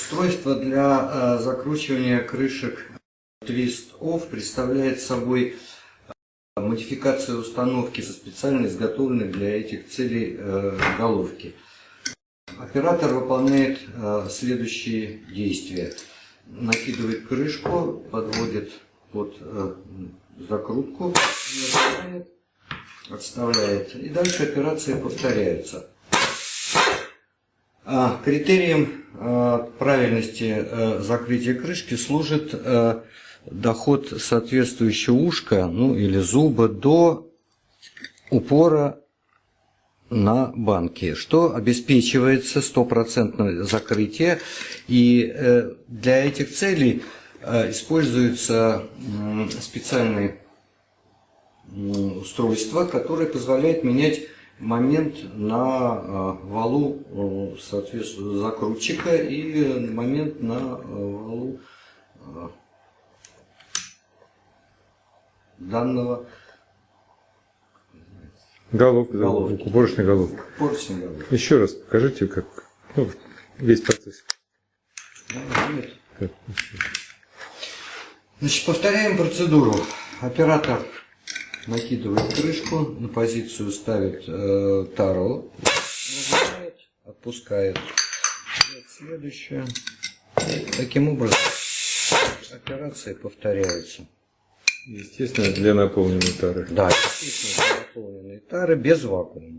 Устройство для э, закручивания крышек Twist Off представляет собой э, модификацию установки со специально изготовленной для этих целей э, головки. Оператор выполняет следующие действия. Накидывает крышку, подводит под закрутку, отставляет. И дальше операция повторяется. А, критерием а, правильности э, закрытия крышки служит э, доход соответствующего ушка ну, или зуба до упора на банке, что обеспечивается стопроцентное закрытие. И э, для этих целей используется специальное устройство, которое позволяет менять момент на э, валу э, соответственно, закрутчика и момент на э, валу данного Головка, головки. упорочная головка. Упорочная головка. Еще раз покажите, как ну, весь процесс. Значит, повторяем процедуру. Оператор накидывает крышку, на позицию ставит э, таро, нажимает, отпускает. Следующее. Таким образом операция повторяется. Естественно, для наполненной тары. Да, естественно, для наполненной тары без вакуума.